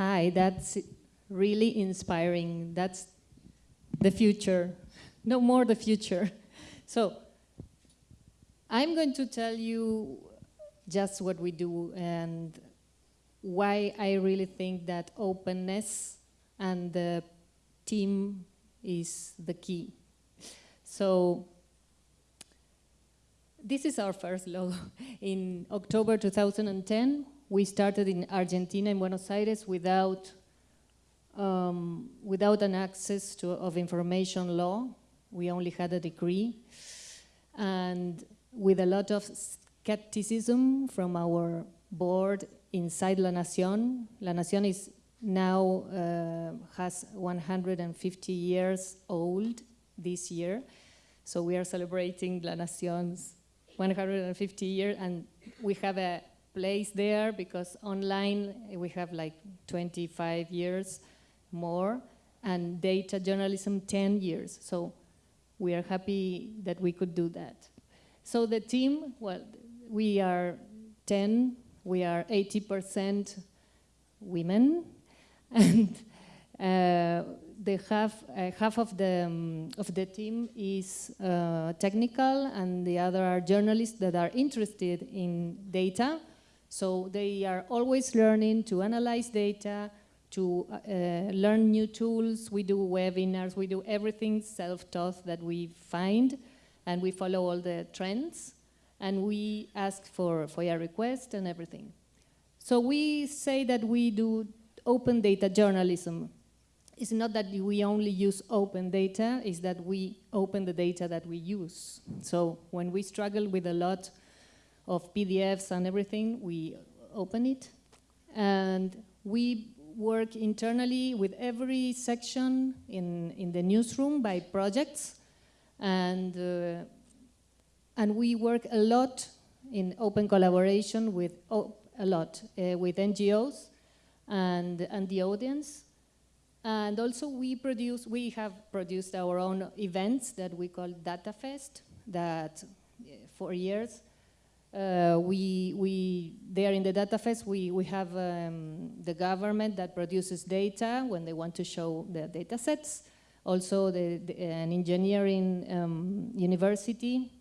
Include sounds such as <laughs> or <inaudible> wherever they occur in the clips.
Hi, that's really inspiring. That's the future. No more the future. <laughs> So I'm going to tell you just what we do and why I really think that openness and the team is the key. So this is our first logo. <laughs> In October 2010, we started in Argentina, in Buenos Aires, without, um, without an access to, of information law. We only had a degree. And with a lot of skepticism from our board inside La Nación. La Nación is now uh, has 150 years old this year. So we are celebrating La Nación's 150 years and we have a place there because online we have like 25 years more and data journalism 10 years. So we are happy that we could do that. So the team, well, we are 10, we are 80% women, <laughs> and uh, the half uh, half of the um, of the team is uh, technical, and the other are journalists that are interested in data. So they are always learning to analyze data, to uh, learn new tools. We do webinars. We do everything self-taught that we find, and we follow all the trends. And we ask for FOIA requests and everything. So we say that we do open data journalism. It's not that we only use open data, it's that we open the data that we use. So when we struggle with a lot of PDFs and everything, we open it. And we work internally with every section in, in the newsroom by projects. And, uh, and we work a lot in open collaboration with, oh, a lot, uh, with NGOs and, and the audience. And also we produce, we have produced our own events that we call DataFest, that uh, for years, uh, we, we, there in the DataFest, we, we have um, the government that produces data when they want to show the data sets. Also the, the an engineering um, university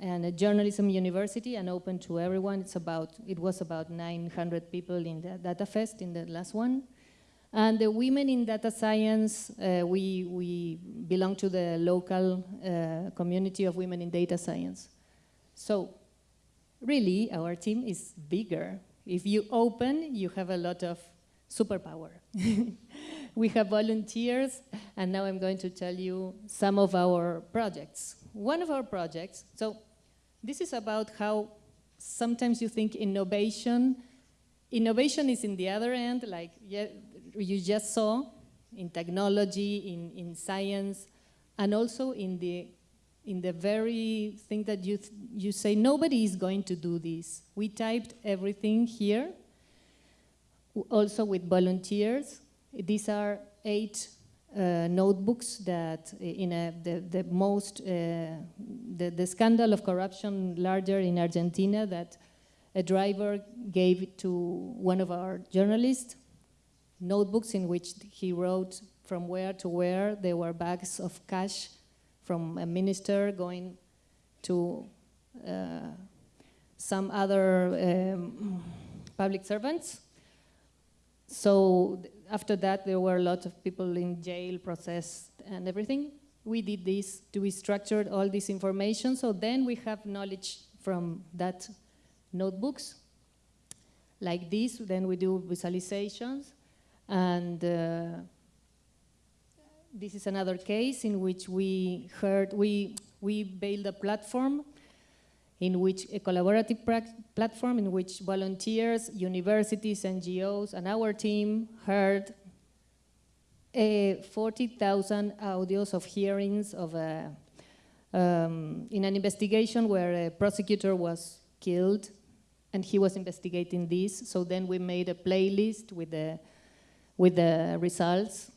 and a journalism university and open to everyone. It's about, it was about 900 people in the Data Fest in the last one. And the women in data science, uh, we, we belong to the local uh, community of women in data science. So really, our team is bigger. If you open, you have a lot of superpower. <laughs> we have volunteers, and now I'm going to tell you some of our projects. One of our projects, so this is about how sometimes you think innovation, innovation is in the other end, like you just saw, in technology, in, in science, and also in the, in the very thing that you, you say, nobody is going to do this. We typed everything here, also with volunteers. These are eight uh, notebooks that uh, in a, the, the most, uh, the, the scandal of corruption larger in Argentina that a driver gave to one of our journalists, notebooks in which he wrote from where to where there were bags of cash from a minister going to uh, some other um, public servants. So after that, there were a lot of people in jail, processed, and everything. We did this to be structured all this information, so then we have knowledge from that notebooks. Like this, then we do visualizations, and uh, this is another case in which we heard, we, we built a platform in which a collaborative platform in which volunteers, universities, NGOs, and our team heard uh, 40,000 audios of hearings of a, um, in an investigation where a prosecutor was killed and he was investigating this. So then we made a playlist with the, with the results.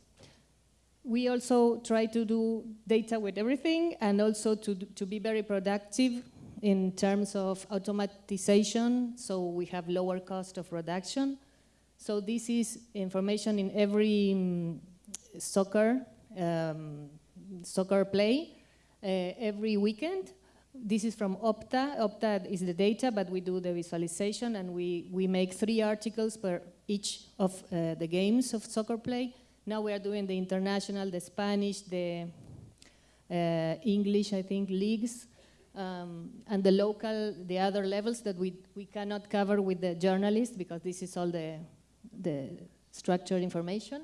We also try to do data with everything and also to, to be very productive in terms of automatization, so we have lower cost of production. So this is information in every um, soccer, um, soccer play uh, every weekend. This is from Opta. Opta is the data, but we do the visualization and we, we make three articles per each of uh, the games of soccer play. Now we are doing the international, the Spanish, the uh, English, I think, leagues, um, and the local, the other levels that we, we cannot cover with the journalists because this is all the, the structured information.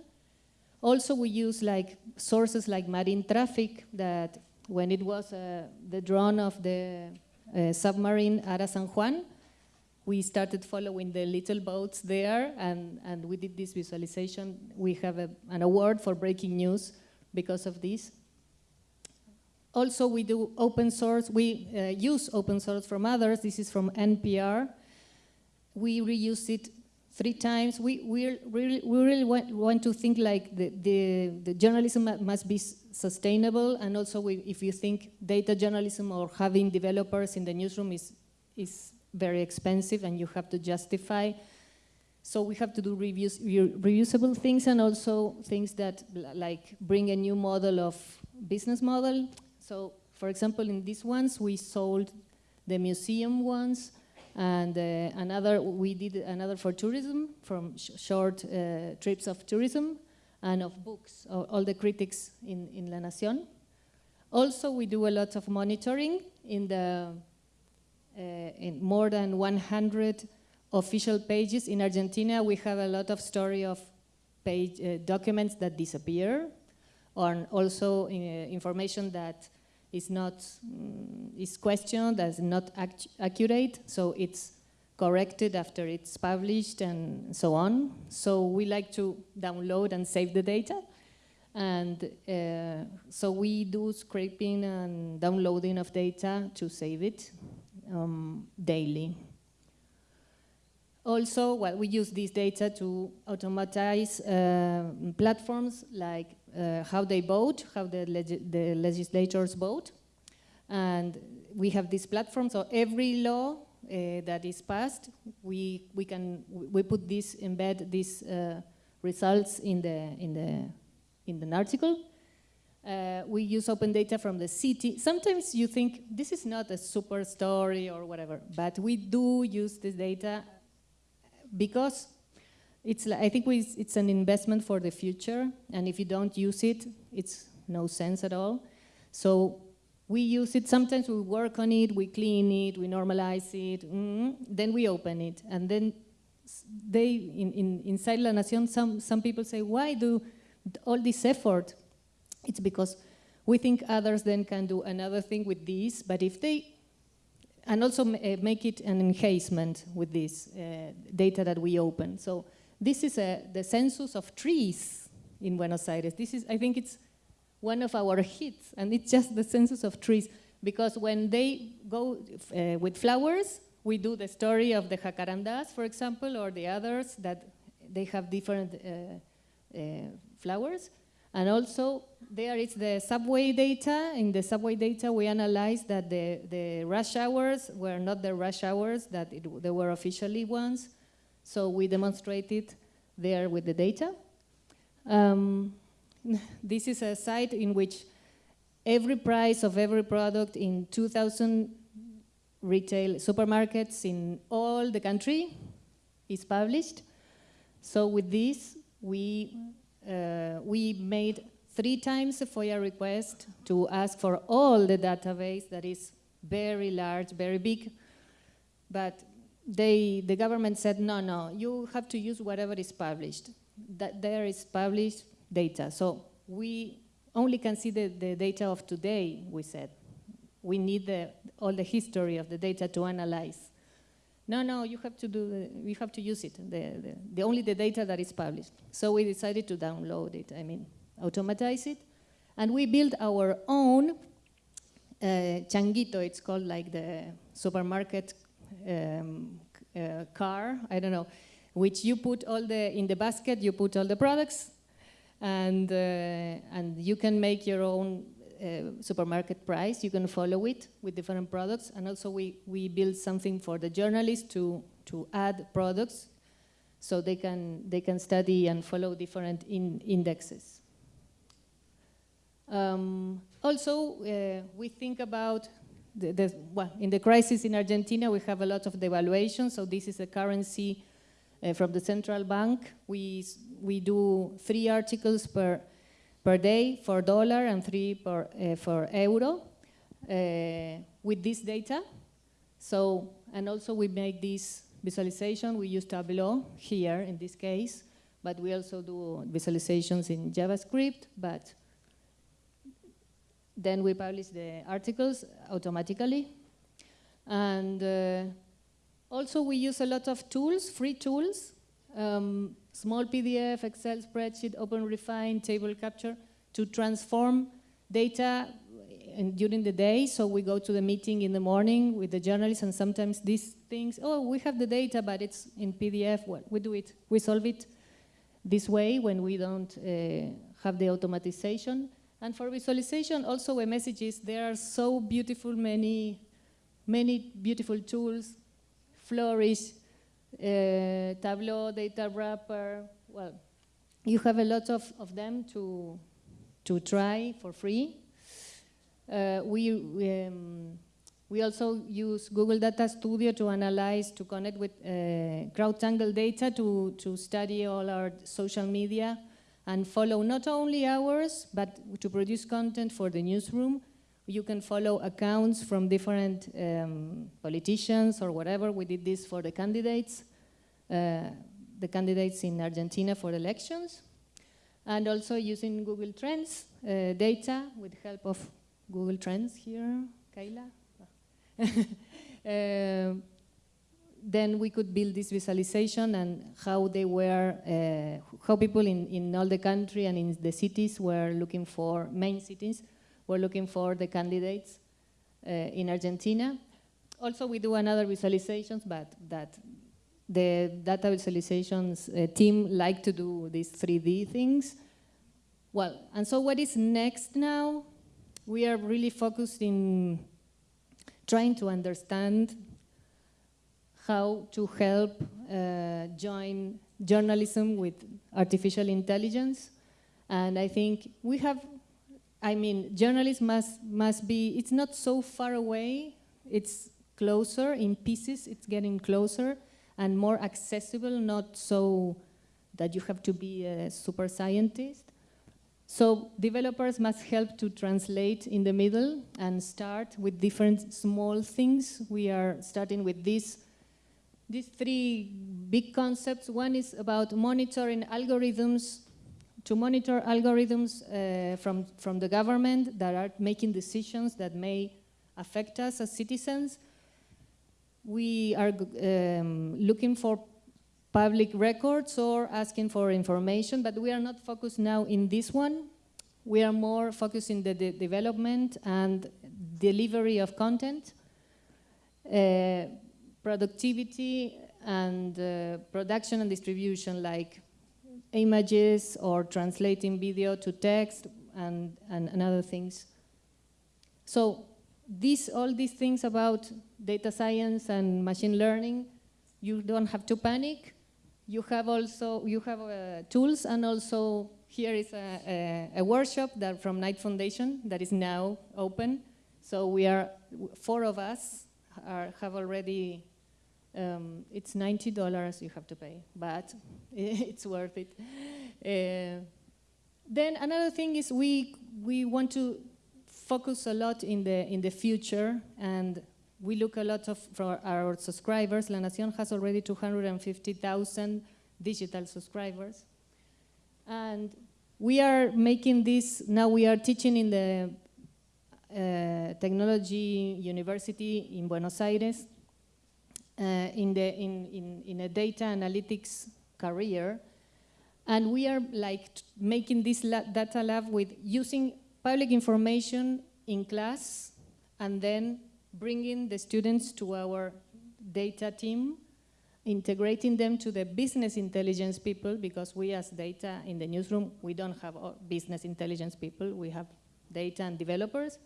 Also, we use like sources like marine traffic that when it was uh, the drone of the uh, submarine Ara San Juan, we started following the little boats there and, and we did this visualization. We have a, an award for breaking news because of this. Also, we do open source. We uh, use open source from others. This is from NPR. We reuse it three times. We, we really, we really want, want to think like the, the, the journalism must be sustainable. And also, we, if you think data journalism or having developers in the newsroom is, is very expensive and you have to justify. So we have to do reviews, reusable things and also things that like bring a new model of business model. So, for example, in these ones, we sold the museum ones, and uh, another, we did another for tourism, from sh short uh, trips of tourism, and of books, all the critics in, in La Nación. Also, we do a lot of monitoring in the in more than 100 official pages. In Argentina, we have a lot of story of page uh, documents that disappear, or also uh, information that is not mm, is questioned as not accurate, so it's corrected after it's published and so on. So we like to download and save the data. And uh, so we do scraping and downloading of data to save it um, daily. Also, well, we use this data to automatize uh, platforms like uh, how they vote, how the, leg the legislators vote. And we have this platform, so every law uh, that is passed, we, we can, we put this, embed these uh, results in the, in the, in the article. Uh, we use open data from the city. Sometimes you think this is not a super story or whatever, but we do use this data because it's, I think we, it's an investment for the future, and if you don't use it, it's no sense at all. So we use it, sometimes we work on it, we clean it, we normalize it, mm, then we open it. And then they, in, in, inside La Nación, some, some people say, why do all this effort? It's because we think others then can do another thing with this, but if they and also uh, make it an enhancement with this uh, data that we open. So this is a, the census of trees in Buenos Aires. This is, I think it's one of our hits, and it's just the census of trees. Because when they go uh, with flowers, we do the story of the jacarandas, for example, or the others that they have different uh, flowers. And also, there is the subway data. In the subway data, we analyzed that the, the rush hours were not the rush hours, that it, they were officially ones. So we demonstrated there with the data. Um, <laughs> this is a site in which every price of every product in 2,000 retail supermarkets in all the country is published. So with this, we we made three times a FOIA request to ask for all the database that is very large, very big, but they, the government said, no, no, you have to use whatever is published. That there is published data. So we only can see the, the data of today, we said. We need the, all the history of the data to analyze. No, no, you have to do, the, you have to use it, the, the, the, only the data that is published. So we decided to download it, I mean, automatize it. And we built our own uh, changuito, it's called like the supermarket um, uh, car, I don't know, which you put all the, in the basket, you put all the products, and, uh, and you can make your own uh, supermarket price. You can follow it with different products. And also we, we build something for the journalists to, to add products so they can, they can study and follow different in indexes. Um, also, uh, we think about the, the, well, in the crisis in Argentina, we have a lot of devaluation. So this is a currency uh, from the central bank. We we do three articles per per day for dollar and three per uh, for euro uh, with this data. So and also we make this visualization. We use Tableau here in this case, but we also do visualizations in JavaScript. But then we publish the articles automatically. And uh, also we use a lot of tools, free tools, um, small PDF, Excel spreadsheet, OpenRefine, table capture, to transform data in, during the day. So we go to the meeting in the morning with the journalists and sometimes these things, oh, we have the data, but it's in PDF. Well, we do it, we solve it this way when we don't uh, have the automatization. And for visualization, also a message is there are so beautiful many, many beautiful tools, Flourish, uh, Tableau, Data Wrapper, well, you have a lot of, of them to, to try for free. Uh, we, we, um, we also use Google Data Studio to analyze, to connect with uh, CrowdTangle data to, to study all our social media and follow not only ours, but to produce content for the newsroom. You can follow accounts from different um, politicians or whatever. We did this for the candidates, uh, the candidates in Argentina for elections. And also using Google Trends uh, data with help of Google Trends here, Kayla. uh, <laughs> then we could build this visualization and how they were, uh, how people in, in all the country and in the cities were looking for, main cities, were looking for the candidates uh, in Argentina. Also, we do another visualizations, but that the data visualizations uh, team like to do these 3D things. Well, and so what is next now? We are really focused in trying to understand how to help uh, join journalism with artificial intelligence. And I think we have, I mean, journalists must, must be, it's not so far away, it's closer in pieces, it's getting closer and more accessible, not so that you have to be a super scientist. So developers must help to translate in the middle and start with different small things. We are starting with this these three big concepts. One is about monitoring algorithms, to monitor algorithms uh, from, from the government that are making decisions that may affect us as citizens. We are um, looking for public records or asking for information, but we are not focused now in this one. We are more focused in the de development and delivery of content. Uh, productivity and uh, production and distribution like images or translating video to text and, and, and other things. So these, all these things about data science and machine learning, you don't have to panic. You have also, you have uh, tools and also here is a, a, a, workshop that from Knight Foundation that is now open. So we are, four of us are, have already um, it's $90 you have to pay, but <laughs> it's worth it. Uh, then another thing is we, we want to focus a lot in the, in the future and we look a lot of, for our subscribers. La Nación has already 250,000 digital subscribers. And we are making this, now we are teaching in the uh, Technology University in Buenos Aires Uh, in, the, in, in, in a data analytics career. And we are like making this la data lab with using public information in class and then bringing the students to our data team, integrating them to the business intelligence people because we as data in the newsroom, we don't have business intelligence people, we have data and developers.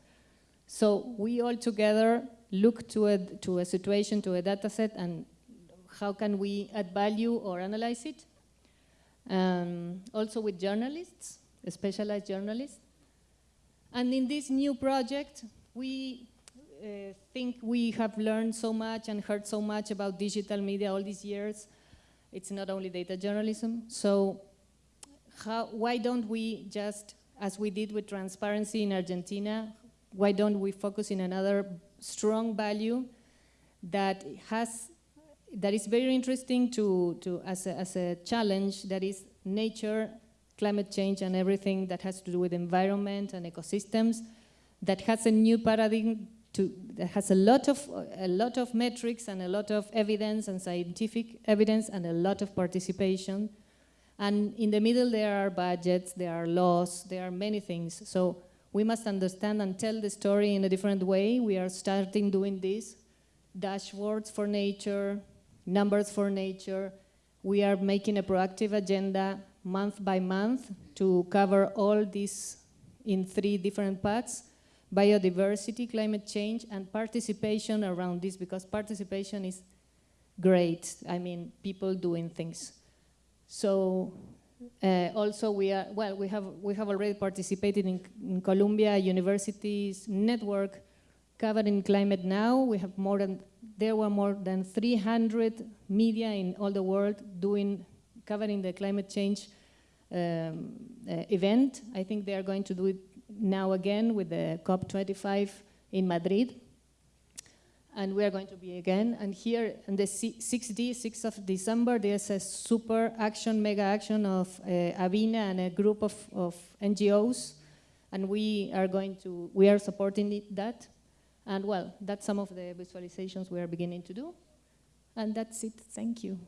So we all together look to a, to a situation, to a data set, and how can we add value or analyze it. Um, also with journalists, specialized journalists. And in this new project, we uh, think we have learned so much and heard so much about digital media all these years. It's not only data journalism. So how, why don't we just, as we did with transparency in Argentina, why don't we focus in another strong value that has that is very interesting to, to as, a, as a challenge that is nature, climate change and everything that has to do with environment and ecosystems that has a new paradigm to, that has a lot of a lot of metrics and a lot of evidence and scientific evidence and a lot of participation. And in the middle there are budgets there are laws there are many things. So we must understand and tell the story in a different way we are starting doing this dashboards for nature numbers for nature we are making a proactive agenda month by month to cover all this in three different parts biodiversity, climate change, and participation around this, because participation is great. I mean, people doing things. So uh, also we are, well, we have, we have already participated in, in Columbia University's network covering climate now. We have more than, there were more than 300 media in all the world doing, covering the climate change um, uh, event. I think they are going to do it now again with the COP25 in Madrid. And we are going to be again. And here on the 6D, 6th of December, there's a super action, mega action of uh, Avina and a group of, of NGOs. And we are going to, we are supporting it, that. And well, that's some of the visualizations we are beginning to do. And that's it. Thank you.